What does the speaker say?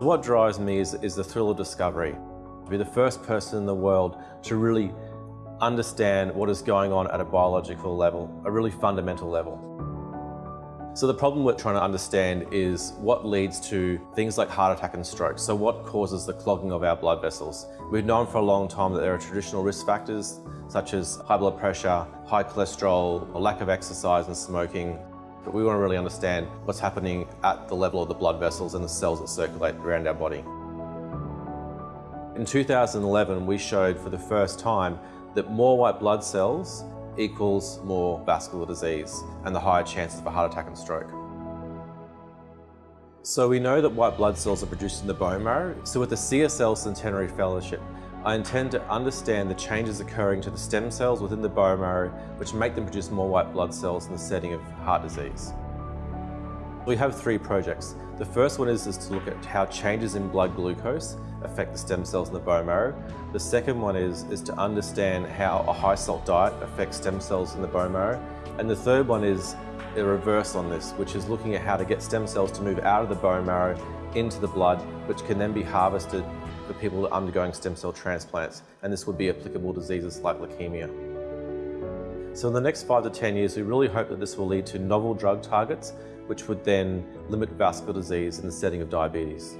What drives me is, is the thrill of discovery. To be the first person in the world to really understand what is going on at a biological level, a really fundamental level. So the problem we're trying to understand is what leads to things like heart attack and stroke. So what causes the clogging of our blood vessels? We've known for a long time that there are traditional risk factors such as high blood pressure, high cholesterol, a lack of exercise and smoking. But we want to really understand what's happening at the level of the blood vessels and the cells that circulate around our body. In 2011, we showed for the first time that more white blood cells equals more vascular disease and the higher chances of a heart attack and stroke. So we know that white blood cells are produced in the bone marrow. So with the CSL Centenary Fellowship, I intend to understand the changes occurring to the stem cells within the bone marrow which make them produce more white blood cells in the setting of heart disease. We have three projects. The first one is, is to look at how changes in blood glucose affect the stem cells in the bone marrow. The second one is, is to understand how a high salt diet affects stem cells in the bone marrow. And the third one is a reverse on this, which is looking at how to get stem cells to move out of the bone marrow into the blood, which can then be harvested for people undergoing stem cell transplants. And this would be applicable diseases like leukemia. So in the next five to 10 years, we really hope that this will lead to novel drug targets which would then limit vascular disease in the setting of diabetes.